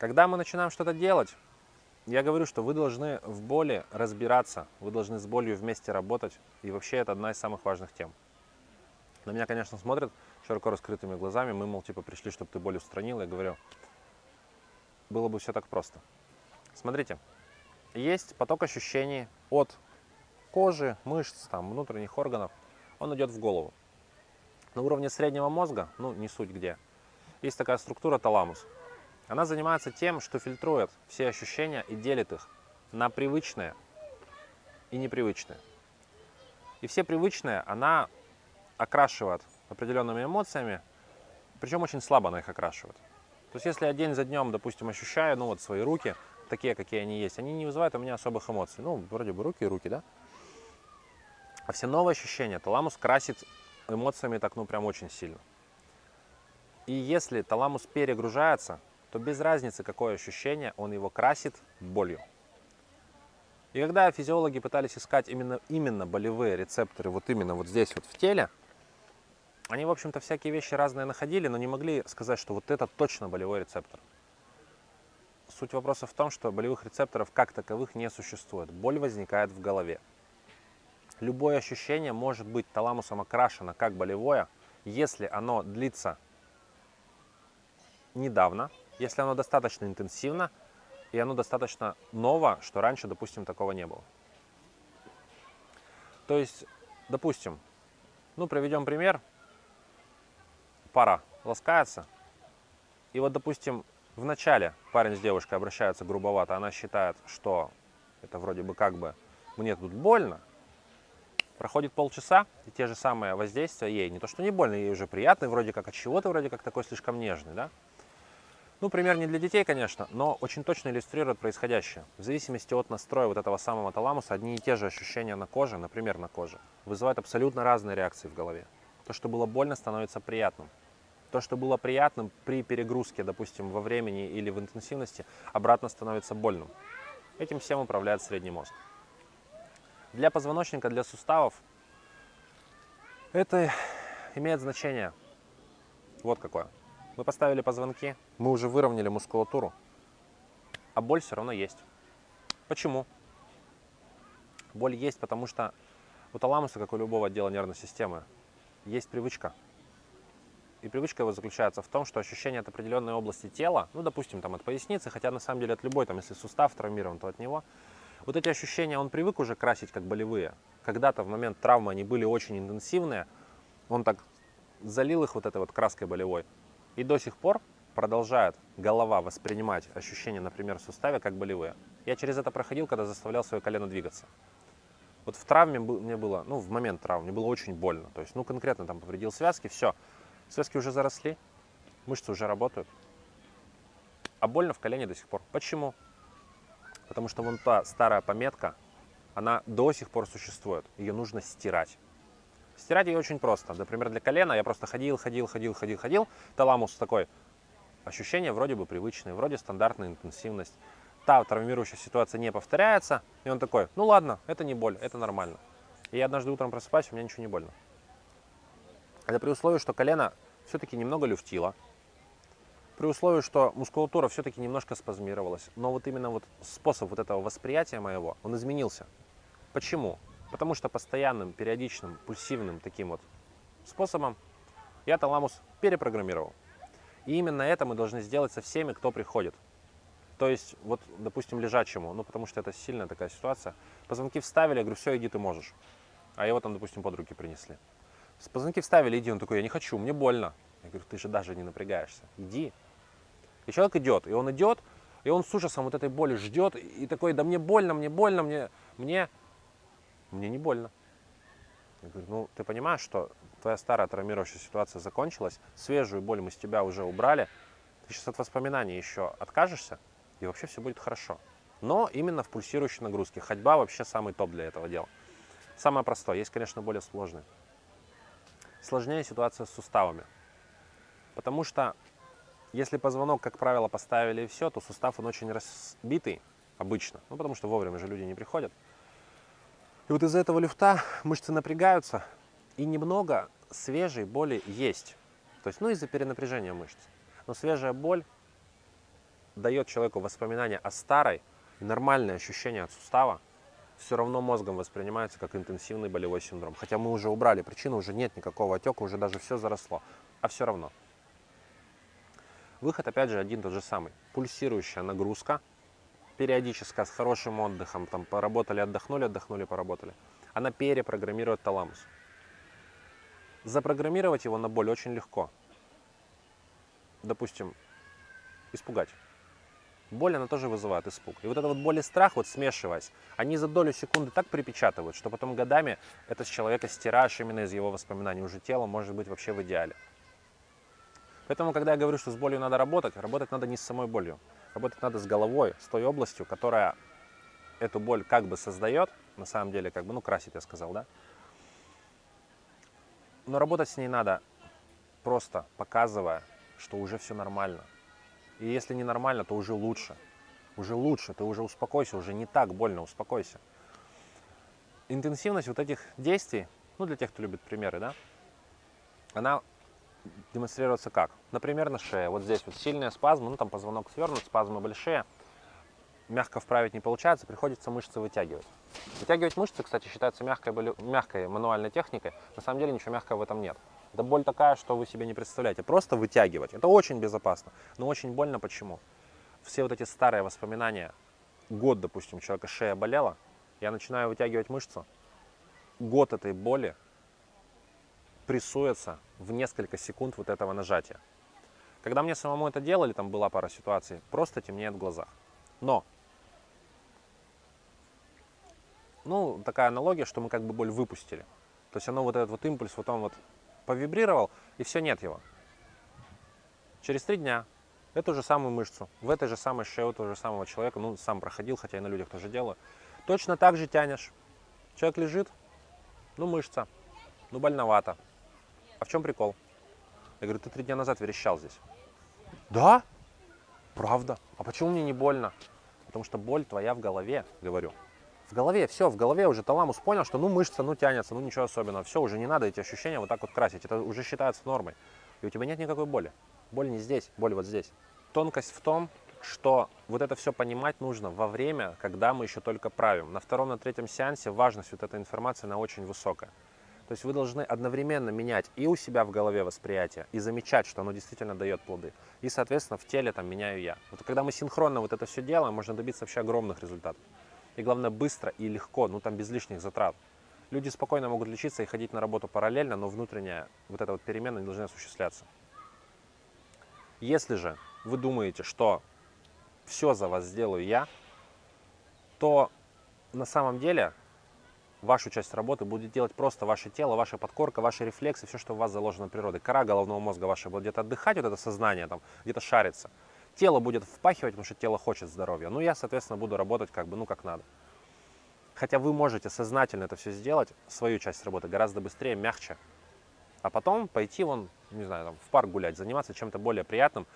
Когда мы начинаем что-то делать, я говорю, что вы должны в боли разбираться, вы должны с болью вместе работать, и вообще это одна из самых важных тем. На меня, конечно, смотрят широко раскрытыми глазами, мы, мол, типа пришли, чтобы ты боль устранил, я говорю, было бы все так просто. Смотрите, есть поток ощущений от кожи, мышц, там, внутренних органов, он идет в голову. На уровне среднего мозга, ну не суть где, есть такая структура таламус. Она занимается тем, что фильтрует все ощущения и делит их на привычные и непривычные. И все привычные она окрашивает определенными эмоциями, причем очень слабо она их окрашивает. То есть если я день за днем, допустим, ощущаю ну, вот свои руки, такие, какие они есть, они не вызывают у меня особых эмоций. Ну, вроде бы руки и руки, да? А все новые ощущения таламус красит эмоциями так, ну, прям очень сильно. И если таламус перегружается, то без разницы, какое ощущение, он его красит болью. И когда физиологи пытались искать именно, именно болевые рецепторы, вот именно вот здесь вот в теле, они, в общем-то, всякие вещи разные находили, но не могли сказать, что вот это точно болевой рецептор. Суть вопроса в том, что болевых рецепторов как таковых не существует. Боль возникает в голове. Любое ощущение может быть таламусом окрашено как болевое, если оно длится недавно, если оно достаточно интенсивно и оно достаточно ново, что раньше, допустим, такого не было. То есть, допустим, ну, приведем пример. Пара ласкается. И вот, допустим, в начале парень с девушкой обращаются грубовато, она считает, что это вроде бы как бы мне тут больно. Проходит полчаса, и те же самые воздействия ей, не то что не больно, ей уже приятно, вроде как от чего-то вроде как такой слишком нежный, да? Ну, пример не для детей, конечно, но очень точно иллюстрирует происходящее. В зависимости от настроя вот этого самого таламуса, одни и те же ощущения на коже, например, на коже, вызывают абсолютно разные реакции в голове. То, что было больно, становится приятным. То, что было приятным при перегрузке, допустим, во времени или в интенсивности, обратно становится больным. Этим всем управляет средний мозг. Для позвоночника, для суставов это имеет значение вот какое – мы поставили позвонки, мы уже выровняли мускулатуру, а боль все равно есть. Почему? Боль есть, потому что у таламуса, как у любого отдела нервной системы, есть привычка. И привычка его заключается в том, что ощущение от определенной области тела, ну, допустим, там от поясницы, хотя на самом деле от любой, там, если сустав травмирован, то от него, вот эти ощущения он привык уже красить как болевые. Когда-то в момент травмы они были очень интенсивные, он так залил их вот этой вот краской болевой, и до сих пор продолжает голова воспринимать ощущения, например, в суставе, как болевые. Я через это проходил, когда заставлял свое колено двигаться. Вот в травме мне было, ну, в момент травмы мне было очень больно. То есть, ну, конкретно там повредил связки, все. Связки уже заросли, мышцы уже работают. А больно в колене до сих пор. Почему? Потому что вон та старая пометка, она до сих пор существует. Ее нужно стирать. Стирать ее очень просто. Например, для колена я просто ходил, ходил, ходил, ходил, ходил. Таламус такой. Ощущение вроде бы привычное, вроде стандартная интенсивность. Та травмирующая ситуация не повторяется. И он такой, ну ладно, это не боль, это нормально. И я однажды утром просыпаюсь, у меня ничего не больно. Это при условии, что колено все-таки немного люфтило. При условии, что мускулатура все-таки немножко спазмировалась. Но вот именно вот способ вот этого восприятия моего, он изменился. Почему? Потому что постоянным, периодичным, пульсивным таким вот способом я таламус перепрограммировал. И именно это мы должны сделать со всеми, кто приходит. То есть, вот, допустим, лежачему, ну, потому что это сильная такая ситуация. Позвонки вставили, я говорю, все, иди, ты можешь. А его там, допустим, под руки принесли. Позвонки вставили, иди. Он такой, я не хочу, мне больно. Я говорю, ты же даже не напрягаешься. Иди. И человек идет, и он идет, и он с ужасом вот этой боли ждет, и такой, да мне больно, мне больно, мне, мне мне не больно. Я говорю, ну ты понимаешь, что твоя старая травмирующая ситуация закончилась, свежую боль мы с тебя уже убрали, ты сейчас от воспоминаний еще откажешься, и вообще все будет хорошо. Но именно в пульсирующей нагрузке. Ходьба вообще самый топ для этого дела. Самое простое. Есть, конечно, более сложные. Сложнее ситуация с суставами. Потому что если позвонок, как правило, поставили и все, то сустав он очень разбитый обычно. Ну, потому что вовремя же люди не приходят. И вот из-за этого люфта мышцы напрягаются, и немного свежей боли есть. То есть, ну, из-за перенапряжения мышц. Но свежая боль дает человеку воспоминания о старой, и нормальное ощущение от сустава, все равно мозгом воспринимается как интенсивный болевой синдром. Хотя мы уже убрали причину, уже нет никакого отека, уже даже все заросло. А все равно. Выход, опять же, один тот же самый. Пульсирующая нагрузка, периодическая, с хорошим отдыхом, там поработали, отдохнули, отдохнули, поработали. Она перепрограммирует таламус. Запрограммировать его на боль очень легко. Допустим, испугать. Боль, она тоже вызывает испуг. И вот эта вот боль и страх, вот смешиваясь, они за долю секунды так припечатывают, что потом годами это с человека стираешь именно из его воспоминаний. Уже тело может быть вообще в идеале. Поэтому, когда я говорю, что с болью надо работать, работать надо не с самой болью. Работать надо с головой, с той областью, которая эту боль как бы создает, на самом деле, как бы, ну, красит, я сказал, да? Но работать с ней надо просто показывая, что уже все нормально. И если не нормально, то уже лучше. Уже лучше, ты уже успокойся, уже не так больно, успокойся. Интенсивность вот этих действий, ну для тех, кто любит примеры, да, она демонстрируется как? Например, на шее. Вот здесь вот сильные спазмы, ну там позвонок свернут, спазмы большие. Мягко вправить не получается, приходится мышцы вытягивать. Вытягивать мышцы, кстати, считается мягкой, мягкой мануальной техникой. На самом деле ничего мягкого в этом нет. Это боль такая, что вы себе не представляете. Просто вытягивать. Это очень безопасно, но очень больно. Почему? Все вот эти старые воспоминания, год, допустим, человека шея болела, я начинаю вытягивать мышцу, год этой боли прессуется в несколько секунд вот этого нажатия. Когда мне самому это делали, там была пара ситуаций, просто темнеет в глазах. Но, ну, такая аналогия, что мы как бы боль выпустили. То есть оно вот этот вот импульс, вот он вот повибрировал, и все, нет его. Через три дня эту же самую мышцу, в этой же самой шее у того же самого человека, ну, сам проходил, хотя и на людях тоже делаю, точно так же тянешь. Человек лежит, ну, мышца, ну, больновато, а в чем прикол? Я говорю, ты три дня назад верещал здесь. Да? Правда? А почему мне не больно? Потому что боль твоя в голове, говорю. В голове, все, в голове уже таламус понял, что ну мышца, ну тянется, ну ничего особенного. Все, уже не надо эти ощущения вот так вот красить. Это уже считается нормой. И у тебя нет никакой боли. Боль не здесь, боль вот здесь. Тонкость в том, что вот это все понимать нужно во время, когда мы еще только правим. На втором, на третьем сеансе важность вот этой информации, она очень высокая. То есть вы должны одновременно менять и у себя в голове восприятие, и замечать, что оно действительно дает плоды. И, соответственно, в теле там меняю я. Вот когда мы синхронно вот это все делаем, можно добиться вообще огромных результатов. И главное, быстро и легко, ну там без лишних затрат. Люди спокойно могут лечиться и ходить на работу параллельно, но внутренняя вот эта вот перемена не должна осуществляться. Если же вы думаете, что все за вас сделаю я, то на самом деле вашу часть работы будет делать просто ваше тело, ваша подкорка, ваши рефлексы, все, что у вас заложено природой. Кора головного мозга вашего будет где-то отдыхать, вот это сознание там где-то шарится. Тело будет впахивать, потому что тело хочет здоровья. Ну, я, соответственно, буду работать как бы, ну, как надо. Хотя вы можете сознательно это все сделать, свою часть работы, гораздо быстрее, мягче. А потом пойти вон, не знаю, там, в парк гулять, заниматься чем-то более приятным,